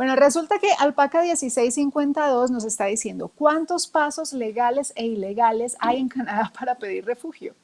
Bueno, resulta que Alpaca 1652 nos está diciendo cuántos pasos legales e ilegales hay en Canadá para pedir refugio.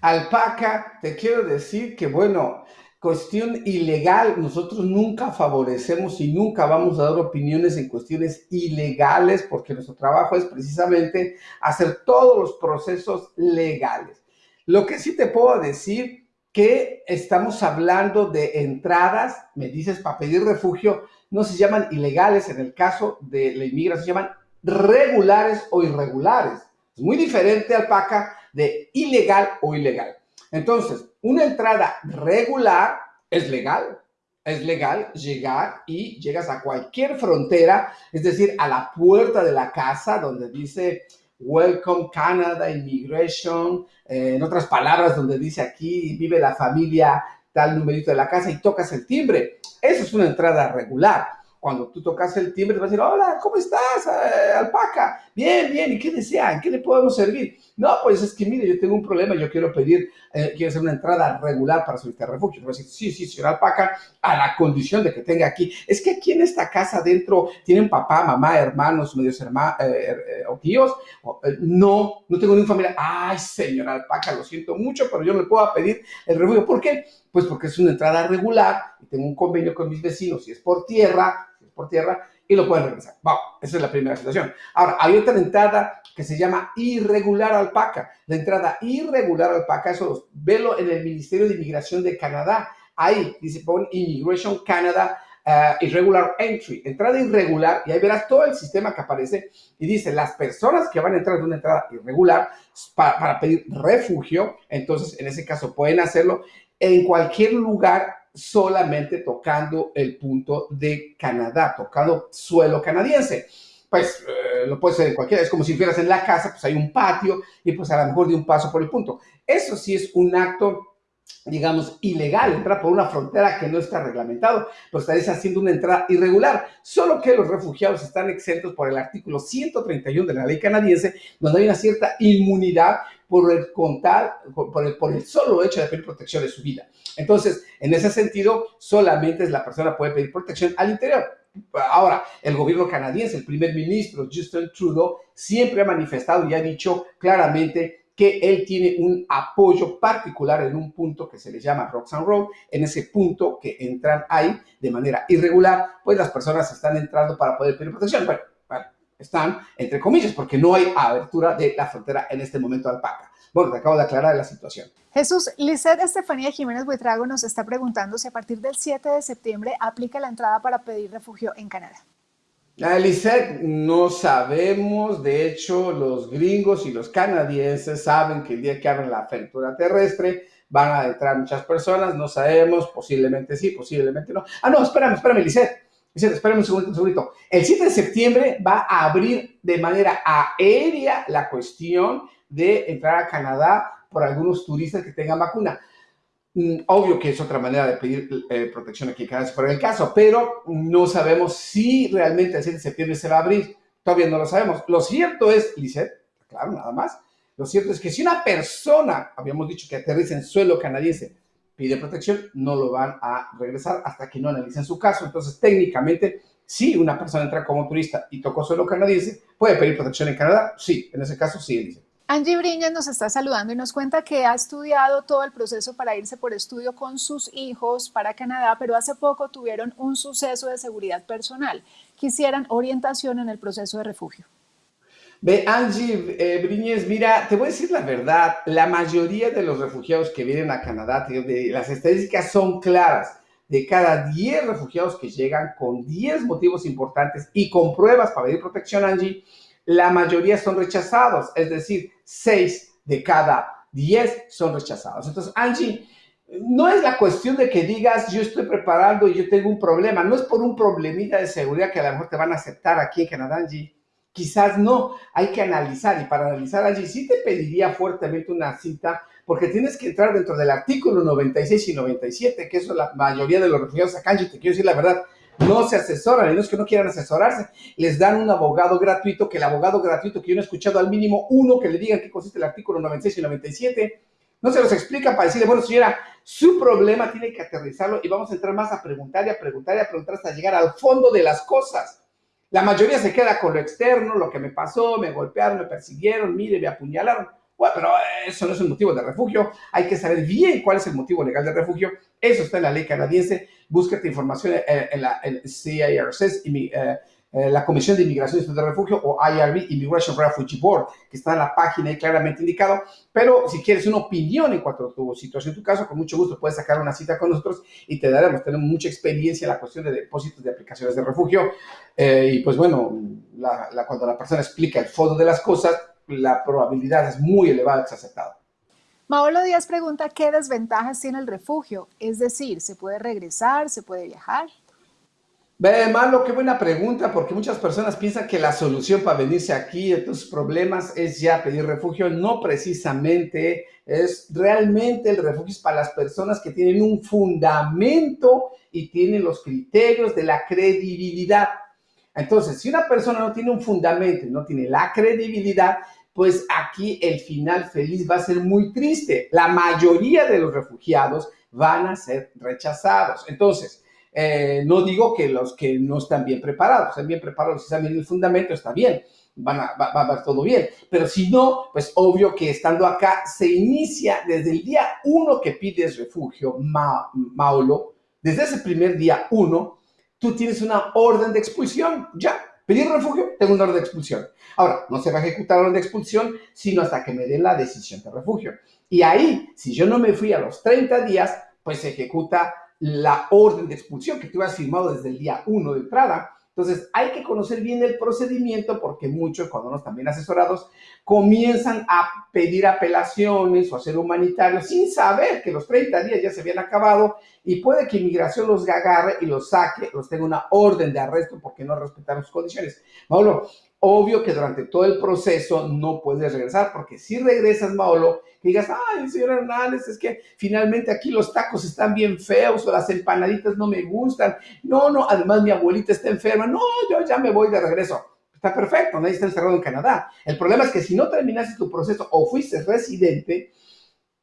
Alpaca, te quiero decir que, bueno, cuestión ilegal, nosotros nunca favorecemos y nunca vamos a dar opiniones en cuestiones ilegales porque nuestro trabajo es precisamente hacer todos los procesos legales. Lo que sí te puedo decir que estamos hablando de entradas, me dices, para pedir refugio, no se llaman ilegales, en el caso de la inmigración se llaman regulares o irregulares. Es muy diferente, alpaca, de ilegal o ilegal. Entonces, una entrada regular es legal, es legal llegar y llegas a cualquier frontera, es decir, a la puerta de la casa donde dice Welcome Canada Immigration, eh, en otras palabras, donde dice aquí vive la familia tal numerito de la casa y tocas el timbre. Eso es una entrada regular cuando tú tocas el timbre, te vas a decir, hola, ¿cómo estás, eh, alpaca? Bien, bien, ¿y qué desean? ¿Qué le podemos servir? No, pues es que mire, yo tengo un problema, yo quiero pedir, eh, quiero hacer una entrada regular para solicitar refugio. Te voy a decir, sí, sí, señor alpaca, a la condición de que tenga aquí. Es que aquí en esta casa dentro tienen papá, mamá, hermanos, medios hermanos eh, o tíos. no, no tengo ninguna familia. Ay, señor alpaca, lo siento mucho, pero yo no puedo pedir el refugio. ¿Por qué? Pues porque es una entrada regular y tengo un convenio con mis vecinos. Si es por tierra, por tierra y lo pueden regresar. Wow, esa es la primera situación. Ahora, hay otra entrada que se llama irregular alpaca. La entrada irregular alpaca, eso velo en el Ministerio de Inmigración de Canadá. Ahí dice, pon Immigration Canada uh, Irregular Entry, entrada irregular, y ahí verás todo el sistema que aparece y dice, las personas que van a entrar de una entrada irregular para, para pedir refugio, entonces en ese caso pueden hacerlo en cualquier lugar solamente tocando el punto de Canadá, tocando suelo canadiense. Pues eh, lo puede ser en cualquiera, es como si fueras en la casa, pues hay un patio y pues a lo mejor de un paso por el punto. Eso sí es un acto digamos, ilegal, entrar por una frontera que no está reglamentado, pero estaréis haciendo una entrada irregular. Solo que los refugiados están exentos por el artículo 131 de la ley canadiense, donde hay una cierta inmunidad por el contar, por el, por el solo hecho de pedir protección de su vida. Entonces, en ese sentido, solamente la persona puede pedir protección al interior. Ahora, el gobierno canadiense, el primer ministro Justin Trudeau, siempre ha manifestado y ha dicho claramente que él tiene un apoyo particular en un punto que se le llama Roxanne Road. En ese punto que entran ahí de manera irregular, pues las personas están entrando para poder pedir protección. Bueno, están entre comillas, porque no hay abertura de la frontera en este momento al PACA. Bueno, te acabo de aclarar la situación. Jesús, Lizeth Estefanía Jiménez Buitrago nos está preguntando si a partir del 7 de septiembre aplica la entrada para pedir refugio en Canadá. Lizeth, no sabemos, de hecho los gringos y los canadienses saben que el día que abren la apertura terrestre van a entrar muchas personas, no sabemos, posiblemente sí, posiblemente no. Ah, no, espérame, espérame, Lizeth. Lizeth, espérame un un segundito. El 7 de septiembre va a abrir de manera aérea la cuestión de entrar a Canadá por algunos turistas que tengan vacuna. Mm, obvio que es otra manera de pedir eh, protección aquí en Canadá, si fuera el caso, pero no sabemos si realmente el 7 de septiembre se va a abrir. Todavía no lo sabemos. Lo cierto es, Lisette, claro, nada más. Lo cierto es que si una persona, habíamos dicho que aterriza en suelo canadiense, pide protección, no lo van a regresar hasta que no analicen su caso. Entonces, técnicamente, si una persona entra como turista y tocó suelo canadiense, ¿puede pedir protección en Canadá? Sí, en ese caso sí, dice. Angie Briñas nos está saludando y nos cuenta que ha estudiado todo el proceso para irse por estudio con sus hijos para Canadá, pero hace poco tuvieron un suceso de seguridad personal. Quisieran orientación en el proceso de refugio. Ve, Angie eh, Briñez, mira, te voy a decir la verdad, la mayoría de los refugiados que vienen a Canadá, las estadísticas son claras. De cada 10 refugiados que llegan con 10 motivos importantes y con pruebas para pedir protección, Angie, la mayoría son rechazados, es decir, 6 de cada 10 son rechazados. Entonces, Angie, no es la cuestión de que digas, yo estoy preparando y yo tengo un problema, no es por un problemita de seguridad que a lo mejor te van a aceptar aquí en Canadá, Angie. Quizás no, hay que analizar y para analizar, Angie, sí te pediría fuertemente una cita porque tienes que entrar dentro del artículo 96 y 97, que eso la mayoría de los refugiados acá, Angie, te quiero decir la verdad, no se asesoran, y no es que no quieran asesorarse, les dan un abogado gratuito, que el abogado gratuito que yo no he escuchado al mínimo uno que le digan qué consiste el artículo 96 y 97, No se los explica para decirle, bueno, señora, su problema tiene que aterrizarlo y vamos a entrar más a preguntar y a preguntar y a preguntar hasta llegar al fondo de las cosas. La mayoría se queda con lo externo, lo que me pasó, me golpearon, me persiguieron, mire, me apuñalaron. Bueno, pero eso no es un motivo de refugio. Hay que saber bien cuál es el motivo legal de refugio. Eso está en la ley canadiense. Búsquete información en, la CIRCS, y, eh, eh, la Comisión de Inmigración y de Refugio o IRB, Immigration Refugee Board, que está en la página y claramente indicado. Pero si quieres una opinión en cuanto a tu situación, tu caso, con mucho gusto puedes sacar una cita con nosotros y te daremos. Tenemos mucha experiencia en la cuestión de depósitos de aplicaciones de refugio. Eh, y pues bueno, cuando la persona explica el fondo de las cosas, la probabilidad es muy elevada de que aceptado. Maolo Díaz pregunta qué desventajas tiene el refugio, es decir, ¿se puede regresar, se puede viajar? Ve, Malo, qué buena pregunta, porque muchas personas piensan que la solución para venirse aquí de tus problemas es ya pedir refugio. No precisamente, es realmente el refugio para las personas que tienen un fundamento y tienen los criterios de la credibilidad. Entonces, si una persona no tiene un fundamento y no tiene la credibilidad, pues aquí el final feliz va a ser muy triste. La mayoría de los refugiados van a ser rechazados. Entonces, eh, no digo que los que no están bien preparados, están bien preparados, si saben el fundamento, está bien, van a, va, todo bien. Pero si no, pues obvio que estando acá se inicia desde el día uno que pides refugio, Maulo, desde ese primer día uno, tú tienes una orden de expulsión, ya. Pedir refugio, tengo una orden de expulsión. Ahora, no se va a ejecutar la orden de expulsión, sino hasta que me den la decisión de refugio. Y ahí, si yo no me fui a los 30 días, pues se ejecuta la orden de expulsión que tú has firmado desde el día 1 de entrada. Entonces, hay que conocer bien el procedimiento porque muchos, cuando no están bien asesorados, comienzan a pedir apelaciones o a ser humanitarios sin saber que los 30 días ya se habían acabado y puede que inmigración los agarre y los saque, los tenga una orden de arresto porque no respetaron sus condiciones. Mauro, obvio que durante todo el proceso no puedes regresar, porque si regresas, Maolo, digas, ay, señor Hernández, es que finalmente aquí los tacos están bien feos o las empanaditas no me gustan. No, no, además mi abuelita está enferma. No, yo ya me voy de regreso. Está perfecto, nadie está encerrado en Canadá. El problema es que si no terminaste tu proceso o fuiste residente,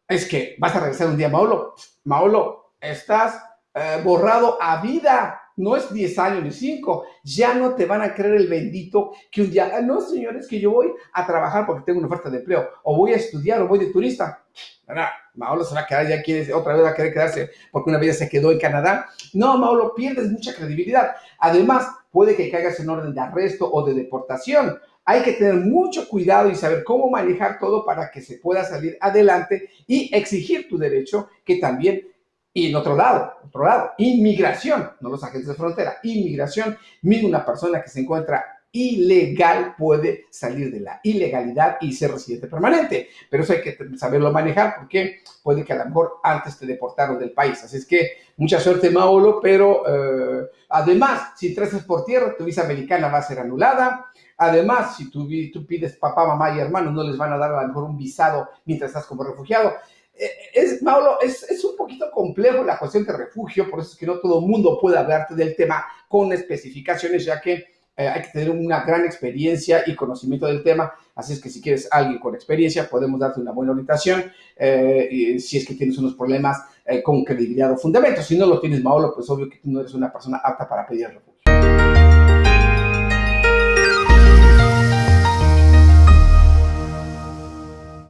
es que vas a regresar un día, Maolo. Maolo, estás eh, borrado a vida no es 10 años ni 5, ya no te van a creer el bendito que un día, ah, no señores, que yo voy a trabajar porque tengo una oferta de empleo, o voy a estudiar, o voy de turista. Maolo se va a quedar, ya quiere, otra vez va a querer quedarse porque una vez se quedó en Canadá. No, Maolo, pierdes mucha credibilidad. Además, puede que caigas en orden de arresto o de deportación. Hay que tener mucho cuidado y saber cómo manejar todo para que se pueda salir adelante y exigir tu derecho, que también y en otro lado, otro lado, inmigración, no los agentes de frontera, inmigración, mismo una persona que se encuentra ilegal puede salir de la ilegalidad y ser residente permanente. Pero eso hay que saberlo manejar porque puede que a lo mejor antes te deportaron del país. Así es que mucha suerte, Maolo, pero eh, además, si traes por tierra, tu visa americana va a ser anulada. Además, si tú, tú pides papá, mamá y hermanos, no les van a dar a lo mejor un visado mientras estás como refugiado. Eh, es, Mauro, es, un poquito complejo la cuestión de refugio, por eso es que no todo el mundo puede hablarte del tema con especificaciones, ya que eh, hay que tener una gran experiencia y conocimiento del tema. Así es que si quieres alguien con experiencia, podemos darte una buena orientación. Eh, si es que tienes unos problemas con credibilidad o fundamento. Si no lo tienes, Mauro, pues obvio que tú no eres una persona apta para pedir refugio.